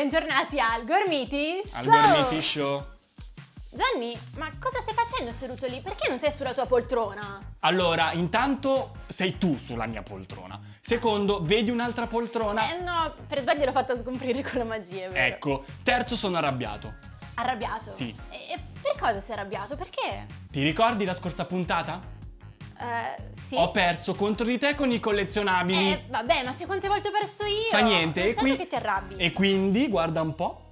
bentornati al Gormiti Al Show! Gormiti Show. Gianni, ma cosa stai facendo seduto lì? Perché non sei sulla tua poltrona? Allora, intanto sei tu sulla mia poltrona. Secondo, vedi un'altra poltrona? Eh no, per sbaglio l'ho fatta scomprire con la magia, vero? Ecco. Terzo, sono arrabbiato. Arrabbiato? Sì. E per cosa sei arrabbiato? Perché? Ti ricordi la scorsa puntata? Eh, sì. Ho perso contro di te con i collezionabili. Eh, vabbè, ma se quante volte ho perso io? Fa niente. Non e, serve che ti arrabbi. e quindi, guarda un po',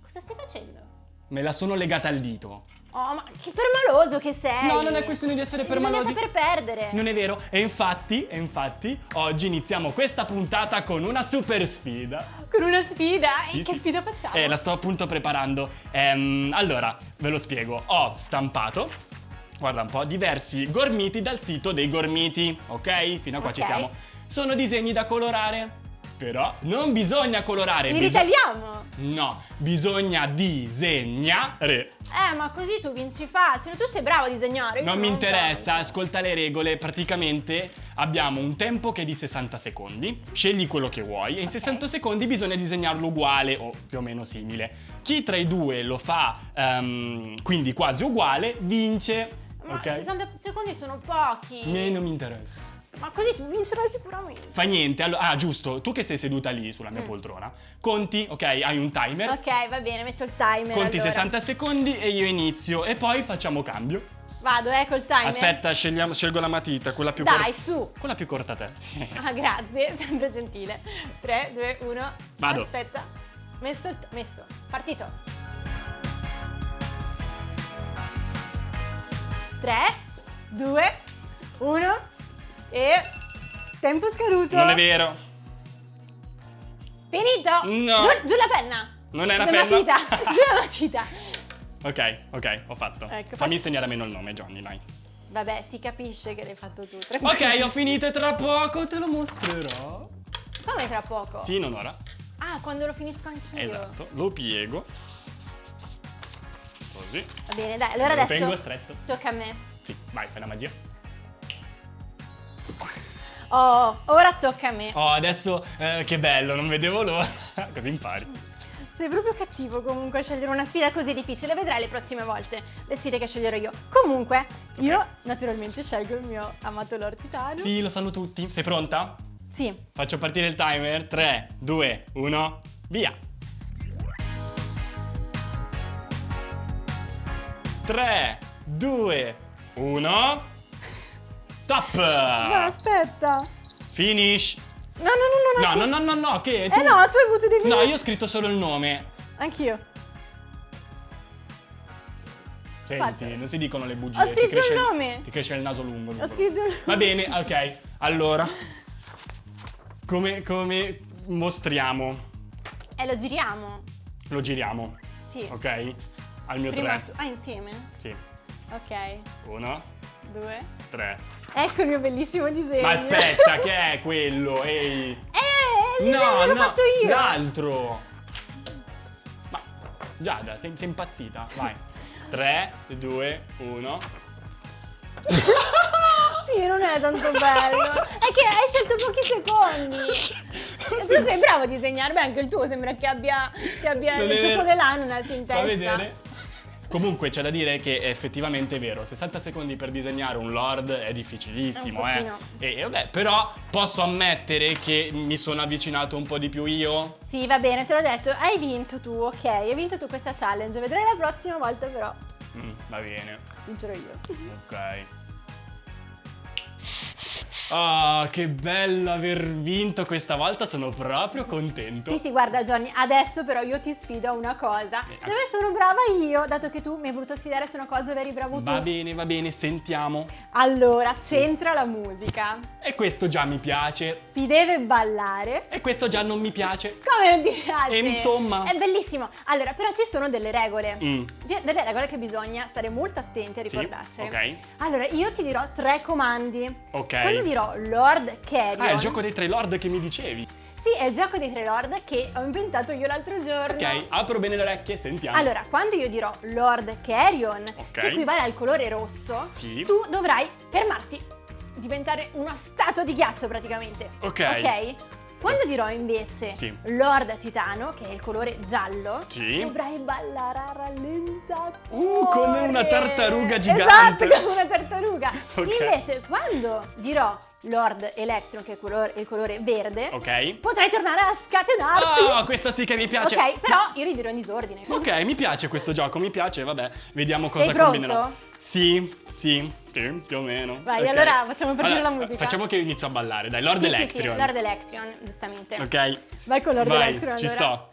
Cosa stai facendo? Me la sono legata al dito. Oh, ma che permaloso che sei! No, non è questione di essere Bisogna permalosi. saper perdere. Non è vero. E infatti, e infatti, oggi iniziamo questa puntata con una super sfida. Con una sfida? Sì, e che sì. sfida facciamo? Eh, la sto appunto preparando. Ehm, allora, ve lo spiego. Ho stampato, guarda un po', diversi gormiti dal sito dei gormiti, ok? Fino a qua ci Ok. siamo. Sono disegni da colorare, però non bisogna colorare. Li biso- ritagliamo? No, bisogna disegnare. Eh, ma così tu vinci facile. Tu sei bravo a disegnare. Non mi interessa, ascolta le regole. Praticamente abbiamo un tempo che è di 60 secondi. Scegli quello che vuoi e in 60 secondi bisogna disegnarlo uguale o più o meno simile. Chi tra i due lo fa ehm, quindi quasi uguale vince. Ma ok? 60 secondi sono pochi. Me non mi interessa. Ma così tu vincerai sicuramente. Fa niente. allo- ah, giusto. Tu che sei seduta lì sulla mia poltrona, conti, ok, hai un timer. Mm. Ok, va bene, metto il timer. Conti allora. 60 secondi e io inizio e poi facciamo cambio. Vado, eh, col timer. Aspetta, scegliamo- scelgo la matita, quella più Dai, corta. su. Quella più corta a te. Ah, grazie, sempre gentile. 3, 2, 1. Vado. Aspetta. Messo, messo. Partito. 3, 2, 1 e tempo scaduto. Non è vero. Finito. No. Giù, giù la penna. Non è una la penna. matita. giù la matita. Ok, ok, ho fatto. Ecco, Fammi insegnare meno il nome, Johnny, dai. Vabbè, si capisce che l'hai fatto tu. Ok, ho finito e tra poco te lo mostrerò. Come tra poco? Sì, non ora. Ah, quando lo finisco anch'io. Esatto, lo piego. Così. Va bene, dai, allora Lo adesso tengo stretto. tocca a me. Sì, vai, fai la magia. Oh, ora tocca a me. Oh, adesso eh, che bello, non vedevo l'ora. Così impari. Sei proprio cattivo comunque a scegliere una sfida così difficile, vedrai le prossime volte le sfide che sceglierò io. Comunque, io naturalmente scelgo il mio amato Lord Titano. Sì, lo sanno tutti. Sei pronta? Sì. Faccio partire il timer. 3, 2, 1, via. 3, 2, 1. Stop! No, aspetta. Finish. No, no, no, no. No, tu- no, no, no, no, che? Eh no, tu hai avuto dei No, io ho scritto solo il nome. Anch'io. Senti, Fatelo. non si dicono le bugie. Ho scritto cresce il nome. Ti cresce il naso lungo. Ho scritto il Va bene, ok. Allora, come, come mostriamo? E lo giriamo. Lo giriamo, Sì. ok? Al mio Prima 3. tu. Ah, insieme? Sì. Ok. 1, Due. 3. Ecco il mio bellissimo disegno. Ma aspetta, che è quello? Ehi. Eh, il disegno l'ho fatto io. L'altro. Ma Giada, sei, sei impazzita? Vai. 3, 2, 1. Sì, non è tanto bello. È che hai scelto pochi secondi. Tu sei bravo a disegnare. Beh, anche il tuo sembra che abbia, che abbia il ciuffo dell'ananas in testa. Fa vedere. Comunque c'è da dire che è effettivamente vero, 60 secondi per disegnare un lord è difficilissimo, È eh. E, e vabbè, però posso ammettere che mi sono avvicinato un po' di più io. Sì, va bene, te l'ho detto. Hai vinto tu, ok. Hai vinto tu questa challenge. Vedrai la prossima volta, però. Mm, va bene. Vincerò io. Ok. Ah, che bello aver vinto questa volta, sono proprio contento. Sì, sì, guarda Johnny, adesso però io ti sfido a una cosa. Eh, Dove sono brava io, dato che tu mi hai voluto sfidare su una cosa dove eri bravo tu. Va bene, va bene, sentiamo. Allora, c'entra la musica. E questo già mi piace. Si deve ballare. E questo già non mi piace. Come non ti piace? E insomma. È bellissimo. Allora, però ci sono delle regole. Mm. Delle regole che bisogna stare molto attenti a Sì, ricordarsene. ok. Allora, io ti dirò tre comandi. Ok. Quando dirò dirò Lord Carrion. Ah, è il gioco dei tre lord che mi dicevi. Sì, è il gioco dei tre Lord che ho inventato io l'altro giorno. Ok, apro bene le orecchie, sentiamo. Allora, quando io dirò Lord Carrion, Ok. che equivale al colore rosso, Sì. tu dovrai fermarti, diventare una statua di ghiaccio praticamente. Ok. Ok? Quando dirò invece Sì. Lord Titano, che è il colore giallo, Sì. dovrai ballare a rallentatore. Uh, come una tartaruga gigante. Esatto, come una tartaruga. Ok. Invece, quando dirò Lord Electron, che è il colore, il colore verde, Ok. potrai tornare a scatenarti. Ah, questa sì che mi piace. Ok, però io li dirò in disordine. quindi- Ok, mi piace questo gioco, mi piace, vabbè, vediamo cosa Sei pronto? combinerò. Sì, sì, sì, più o meno. Vai, Ok. allora facciamo partire Allora, la musica. Facciamo che inizio a ballare, dai, Lord Sì, sì, Electrion. sì, Lord Electrion, giustamente. Ok. Vai con Lord Vai, Electrion ci allora. sto.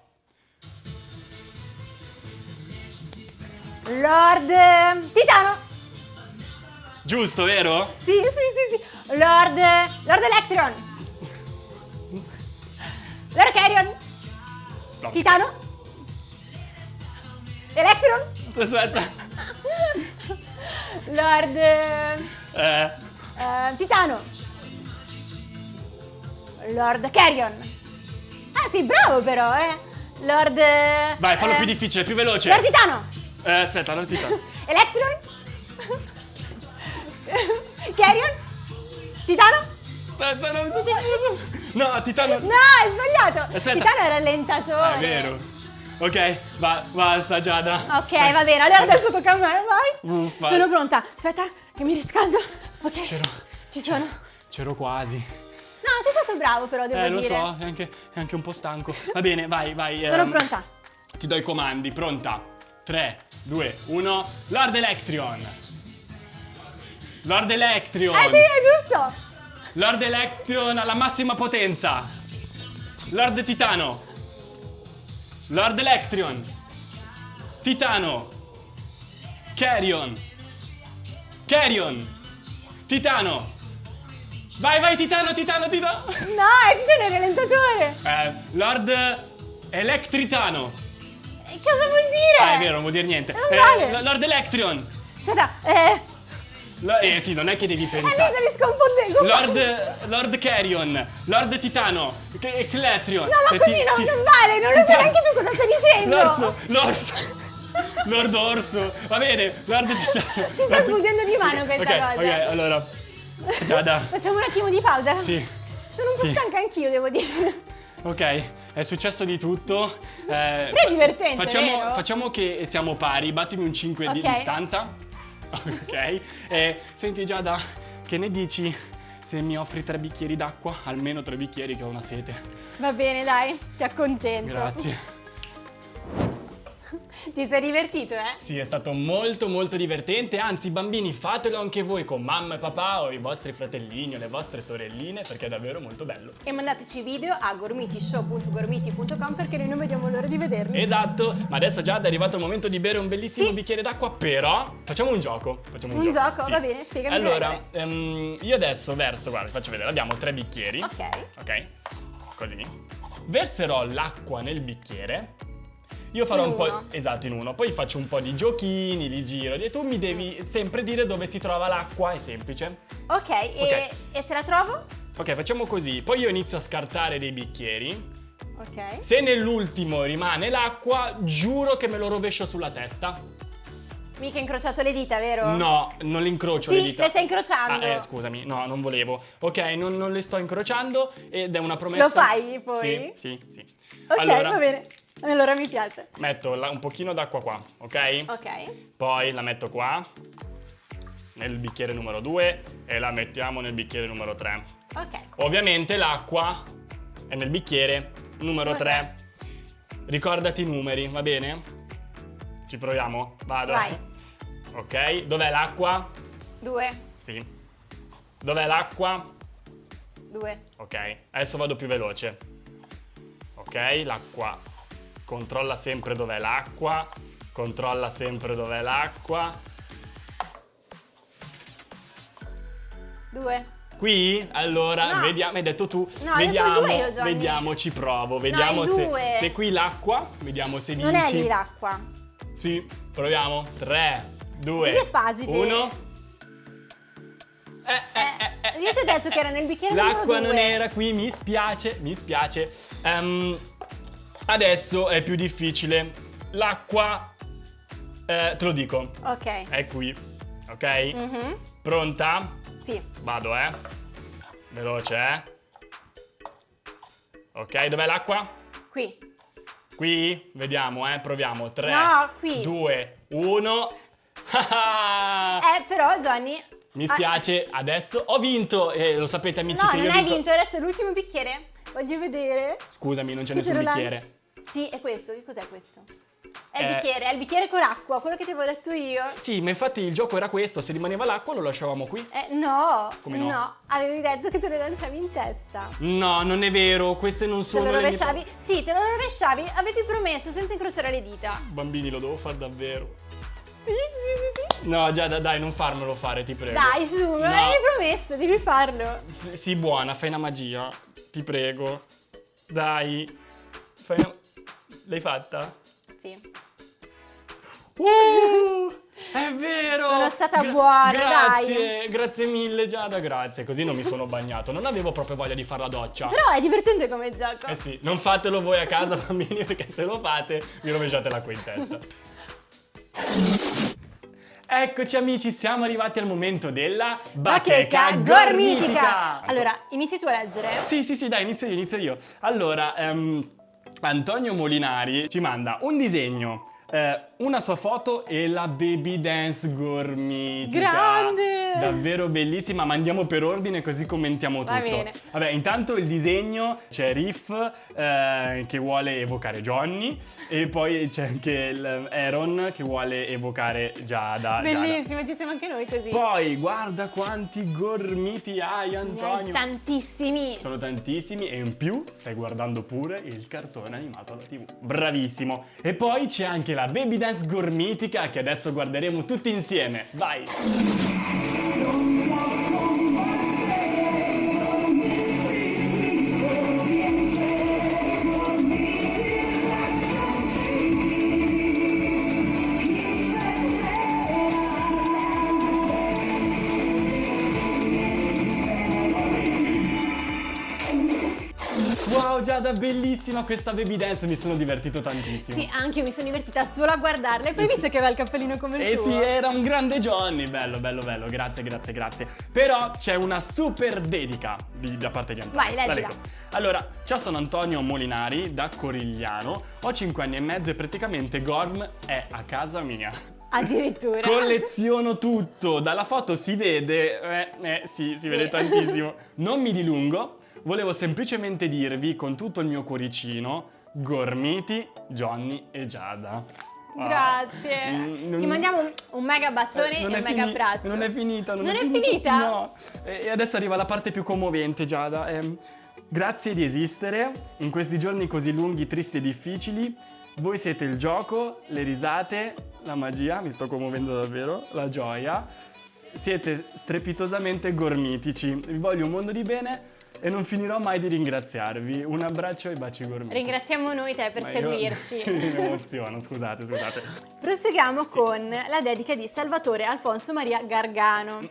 Lord eh, Titano. Giusto, vero? Sì, sì, sì, sì. Lord Lord Electrion. Lord Carrion. No. Titano. Electrion. Aspetta. Lord eh, eh, Titano. Lord Carrion. Ah, sì, bravo però, eh. Lord vai, fallo eh, più difficile, più veloce. Lord Titano. Eh, aspetta, Lord Titano. Titano? Aspetta, non mi sono confuso. No, Titano. No, è sbagliato! Aspetta. Titano è rallentatore. Ah, è vero. Ok, va, basta Giada. Ok, va bene, allora adesso tocca a me, vai. Uffa. Sono pronta. Aspetta, che mi riscaldo. Ok. C'ero. Ci sono. C'ero quasi. No, sei stato bravo però, devo Eh, lo dire. so, è anche, è anche un po' stanco. Va bene, vai, vai. Sono ehm, pronta. Ti do i comandi, pronta? 3, 2, 1. Lord Electrion. Lord Electrion. Eh sì, è giusto. Lord Electrion alla massima potenza. Lord Titano. Lord Electrion. Titano. Carrion. Carrion. Titano. Vai, vai, Titano, Titano, Titano. No, è Titano è rallentatore. Eh, Lord Electritano. E cosa vuol dire? Ah, è vero, non vuol dire niente. Non Eh, vale. L- Lord Electrion. Aspetta, eh... Lo- eh sì, non è che devi Eh, mi pensare. sconfondendo. Lord, Lord Carrion, Lord Titano, Che- Cletrion. No, ma Eh, così ti- non, ti- non vale, non lo sai neanche tu cosa stai dicendo. L'orso, l'orso. Lord Orso, va bene, Lord Titano. Ci sta sfuggendo di mano questa ok, cosa. Ok, allora. Giada, Facciamo un attimo di pausa? sì. Sono un po' Sì. stanca anch'io, devo dire. Ok, è successo di tutto. Eh, Però è divertente, facciamo, facciamo che siamo pari, battimi un 5 di Ok. distanza. Ok. E senti Giada, che ne dici se mi offri tre bicchieri d'acqua? Almeno tre bicchieri che ho una sete. Va bene, dai, ti accontento. Grazie. Ti sei divertito, eh? Sì, è stato molto molto divertente, anzi bambini fatelo anche voi con mamma e papà o i vostri fratellini o le vostre sorelline perché è davvero molto bello. E mandateci video a gormitishow.gormiti.com perché noi non vediamo l'ora di vederli. Esatto, ma adesso già è arrivato il momento di bere un bellissimo Sì. bicchiere d'acqua, però facciamo un gioco. Facciamo un, Un gioco? Va bene, spiegami Allora, ehm, io adesso verso, guarda, faccio vedere, abbiamo tre bicchieri. Ok. Ok? Così. Verserò l'acqua nel bicchiere. Io farò In un po'. uno. Esatto, in uno. Poi faccio un po' di giochini, li giro. E tu mi devi sempre dire dove si trova l'acqua, è semplice. Ok, E, e se la trovo? Ok, facciamo così. Poi io inizio a scartare dei bicchieri. Ok. Se nell'ultimo rimane l'acqua, giuro che me lo rovescio sulla testa. Mica hai incrociato le dita, vero? No, non le incrocio Sì, le dita. le stai incrociando. Ah, eh, scusami, no, non volevo. Ok, non, non le sto incrociando ed è una promessa. Lo fai, poi? Sì, sì, sì. Ok, allora, va bene. Allora mi piace. metto la- un pochino d'acqua qua, ok? Ok. Poi la metto qua, nel bicchiere numero 2 e la mettiamo nel bicchiere numero 3. Ok. Ovviamente l'acqua è nel bicchiere numero Ok. 3. Ricordati i numeri, va bene? Ci proviamo? Vado. Vai. Ok, dov'è l'acqua? Due. Sì. Dov'è l'acqua? Due. Ok, adesso vado più veloce. Ok, l'acqua. Controlla sempre dov'è l'acqua. Controlla sempre dov'è l'acqua. Due. Qui? Allora, No. vediamo, hai detto tu. No, detto vediamo, due io, vediamo, ci provo. Vediamo il se, se qui l'acqua. Vediamo se Non vinci. è lì l'acqua. Sì, proviamo. 3, 2, Così è facile. 1. eh, eh, eh, io ti ho detto che era nel bicchiere L'acqua non era qui, mi spiace, mi spiace. Ehm, adesso è più difficile. L'acqua, eh, te lo dico, Ok. è qui, ok? Mhm. Pronta? Sì. Vado, eh. Veloce, eh. Ok, dov'è l'acqua? Qui. Qui? Vediamo, eh. Proviamo. 3, No, qui. 2, 1. Eh, però Johnny... Mi ah, spiace, adesso ho vinto. E lo sapete, amici, No, che io non hai vinto, adesso è l'ultimo bicchiere. Voglio vedere. Scusami, non c'è nessun lo lanci. Sì, è questo. Che cos'è questo? È il Eh. bicchiere, è il bicchiere con acqua, quello che ti avevo detto io. Sì, ma infatti il gioco era questo, se rimaneva l'acqua lo lasciavamo qui. Eh, no, Come no? avevi detto che te lo lanciavi in testa. No, non è vero, queste non Te sono lo le mie rovesciavi? Sì, te lo rovesciavi, avevi promesso senza incrociare le dita. Bambini, lo devo fare davvero. Sì, sì, sì, sì. No, già, dai, non farmelo fare, ti prego. Dai, su, me No. l'avevi promesso, devi farlo. Sii buona, fai una magia. Ti prego. Dai. Fai una... L'hai fatta? Sì. Uh, è vero! Sono stata buona, grazie, dai. Grazie mille Giada, grazie. Così non mi sono bagnato. Non avevo proprio voglia di fare la doccia. Però è divertente come gioco. Eh sì, non fatelo voi a casa bambini perché se lo fate vi rovesciate l'acqua in testa. Eccoci amici, siamo arrivati al momento della bacheca gormitica. Allora, inizi tu a leggere. Sì, sì, sì, dai, inizio io, inizio io. Allora, ehm, Antonio Molinari ci manda un disegno, eh, una sua foto e la baby dance gormitica. Grande! Davvero bellissima, ma andiamo per ordine così commentiamo tutto. Va bene. Vabbè, intanto il disegno c'è Riff eh, che vuole evocare Johnny e poi c'è anche il Aaron che vuole evocare Giada. Giada. Bellissimo, ci siamo anche noi così. Poi guarda quanti gormiti hai Antonio. tantissimi. Sono tantissimi e in più stai guardando pure il cartone animato alla tv. Bravissimo. E poi c'è anche la Baby Dance gormitica che adesso guarderemo tutti insieme. Vai. Wow Giada, bellissima questa Baby Dance, mi sono divertito tantissimo. Sì, anche io mi sono divertita solo a guardarle. Poi Eh sì. visto che aveva il cappellino come il Eh tuo. sì, era un grande Johnny, bello, bello, bello, grazie, grazie, grazie. Però c'è una super dedica di- da parte di Antonio. Vai, leggila. La. Allora, ciao, sono Antonio Molinari da Corigliano, ho 5 anni e mezzo e praticamente Gorm è a casa mia. Addirittura. Colleziono tutto, dalla foto si vede, eh, eh, sì, si vede Sì. tantissimo. Non mi dilungo, volevo semplicemente dirvi con tutto il mio cuoricino, Gormiti, Johnny e Giada. Wow. Grazie. Mm, non- Ti mandiamo un, un mega bacione eh, e un è mega fini- abbraccio. Non è finita, non, Non è finita? No. E adesso arriva la parte più commovente, Giada. Ehm, grazie di esistere in questi giorni così lunghi, tristi e difficili. Voi siete il gioco, le risate, la magia, mi sto commuovendo davvero, la gioia. Siete strepitosamente gormitici. Vi voglio un mondo di bene e non finirò mai di ringraziarvi. Un abbraccio e baci gormiti. Ringraziamo noi te per Ma io- seguirci. mi emoziono, scusate, scusate. Proseguiamo con la dedica di Salvatore Alfonso Maria Gargano.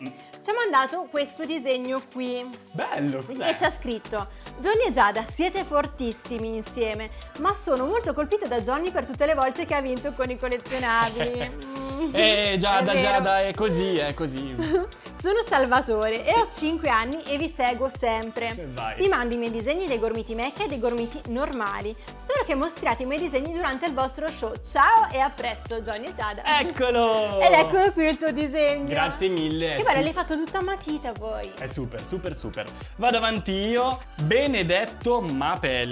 Ci ha mandato questo disegno qui Bello, cos'è? e ci ha scritto Johnny e Giada siete fortissimi insieme, ma sono molto colpito da Johnny per tutte le volte che ha vinto con i collezionabili. Eh, Giada, È. Giada, è così, è così. Sono Salvatore e ho 5 anni e vi seguo sempre. Vai. Vi mando i miei disegni dei gormiti mecca e dei gormiti normali. Spero che mostriate i miei disegni durante il vostro show. Ciao e a presto, Johnny e Giada. Eccolo! Ed eccolo qui il tuo disegno. Grazie mille. Che bello, l'hai fatto tutta a matita poi. È super, super, super. Vado avanti io. Benedetto Mapelli.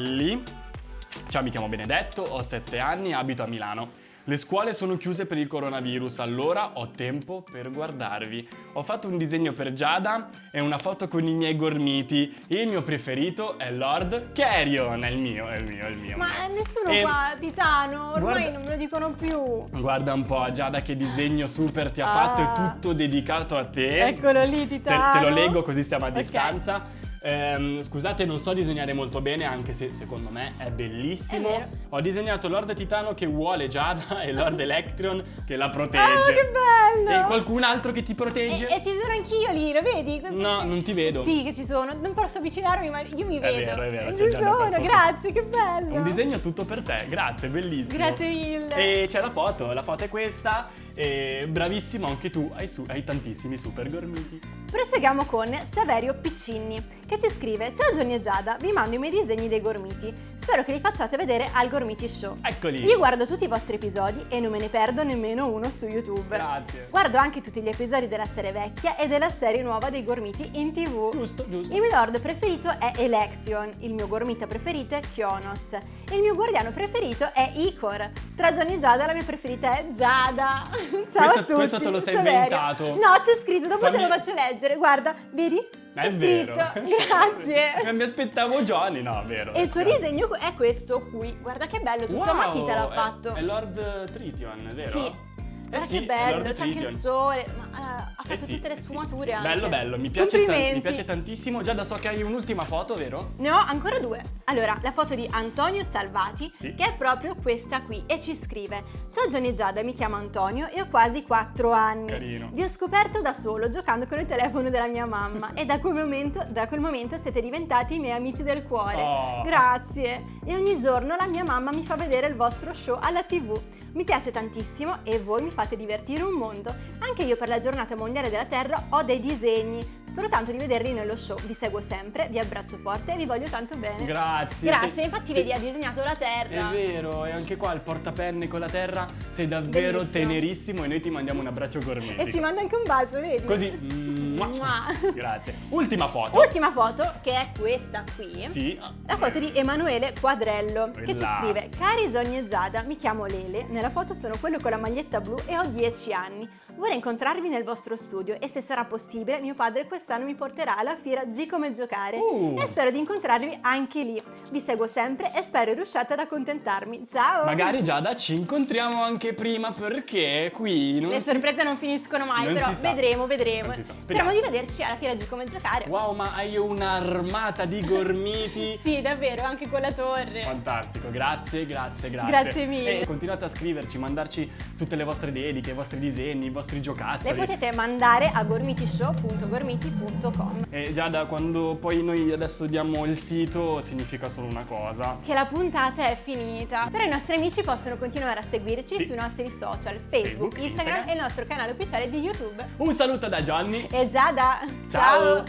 Ciao, mi chiamo Benedetto, ho 7 anni, abito a Milano. Le scuole sono chiuse per il coronavirus, allora ho tempo per guardarvi. Ho fatto un disegno per Giada e una foto con i miei gormiti. Il mio preferito è Lord Carrion. È il mio, è il mio, è il mio. Ma nessuno E- qua, Titano, ormai Guarda- non me lo dicono più. Guarda un po', Giada, che disegno super ti ha Ah. fatto, è tutto dedicato a te. Eccolo lì, Te, Titano. te lo leggo così stiamo a Ok. distanza. Ehm, scusate, non so disegnare molto bene, anche se secondo me è bellissimo. È. Ho disegnato Lord Titano che vuole Giada e Lord Electron che la protegge. Ah, che bello! E qualcun altro che ti E, protegge? e ci sono anch'io lì, lo vedi? Questo- No, non ti vedo. Sì, che ci sono. Non posso avvicinarmi, ma io mi È vedo. vero, è vero, Ci sono, grazie, che bello. Un disegno tutto per te, grazie, bellissimo. Grazie mille. E c'è la foto, la foto è questa. E bravissimo anche tu, hai, hai tantissimi super gormiti. Proseguiamo con Saverio Piccinni che ci scrive Ciao Johnny e Giada, vi mando i miei disegni dei gormiti. Spero che li facciate vedere al Gormiti Show. Eccoli. Io guardo tutti i vostri episodi e non me ne perdo nemmeno uno su YouTube. Grazie. Guardo anche tutti gli episodi della serie vecchia e della serie nuova dei gormiti in tv. Giusto, giusto. Il mio lord preferito è Election, il mio gormita preferito è Kionos, il mio guardiano preferito è Icor. Tra Johnny e Giada la mia preferita è Giada. Ciao Questo- a tutti. questo te lo sei Saverio. inventato. No, c'è scritto, dopo te Fammi- lo faccio leggere. Guarda, vedi? È C'è vero. Grazie. Mi aspettavo Johnny, no, è vero. E il suo disegno è questo qui. Guarda che bello, tutto a Wow, matita l'ha è- fatto. È, Lord Trition, è vero? Sì. Eh Guarda sì, che bello, c'è anche il sole. Ma eh, ha fatto Eh sì, tutte le eh sfumature sì. Bello, bello, mi piace, mi piace tantissimo. Già da so che hai un'ultima foto, vero? Ne ho ancora due. Allora, la foto di Antonio Salvati, che è proprio questa qui, e ci scrive: Ciao e Giada, mi chiamo Antonio e ho quasi 4 anni. Carino. Vi ho scoperto da solo giocando con il telefono della mia mamma e da quel momento, da quel momento siete diventati i miei amici del cuore. Oh. Grazie. E ogni giorno la mia mamma mi fa vedere il vostro show alla TV. Mi piace tantissimo e voi mi fate divertire un mondo. Anche io per la giornata mondiale della Terra ho dei disegni. Spero tanto di vederli nello show. Vi seguo sempre, vi abbraccio forte e vi voglio tanto bene. Grazie. Grazie, sei- infatti sei- vedi ha disegnato la Terra. È vero, e anche qua il portapenne con la terra sei davvero Bellissimo. tenerissimo e noi ti mandiamo un abbraccio gormetico. E ci manda anche un bacio, vedi? Così. mua. Mua. Grazie. Ultima foto. Ultima foto, che è questa qui. Sì. La foto di Emanuele Quadrello che ci scrive Cari Johnny e Giada, mi chiamo Lele, nella foto sono quello con la maglietta blu e ho 10 anni. Vorrei incontrarvi nel vostro studio e se sarà possibile mio padre quest'anno mi porterà alla fiera G come giocare Uh. e spero di incontrarvi anche lì. Vi seguo sempre e spero riusciate ad accontentarmi. Ciao! Magari Giada ci incontriamo anche prima perché qui non Le si sorprese non finiscono mai, non però vedremo, vedremo. Sa. Speriamo Speriamo. di vederci alla fiera G come giocare. Wow, ma hai un'armata di gormiti. Sì, davvero, anche con la torre. Fantastico, grazie, grazie, grazie. Grazie mille. E continuate a scriverci, mandarci tutte le vostre dediche, i vostri disegni, i vostri giocattoli. Le potete mandare a gormitishow.gormiti.com. E già da quando poi noi adesso diamo il sito significa solo una cosa. Che la puntata è finita. Però i nostri amici possono continuare a seguirci Sì. sui nostri social, Facebook, Facebook, Instagram, Instagram. e il nostro canale ufficiale di YouTube. Un saluto da Gianni. E Giada, Ciao.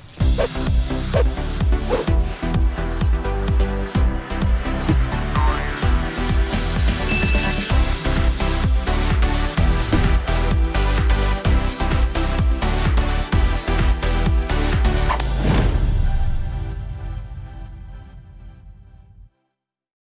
ciao.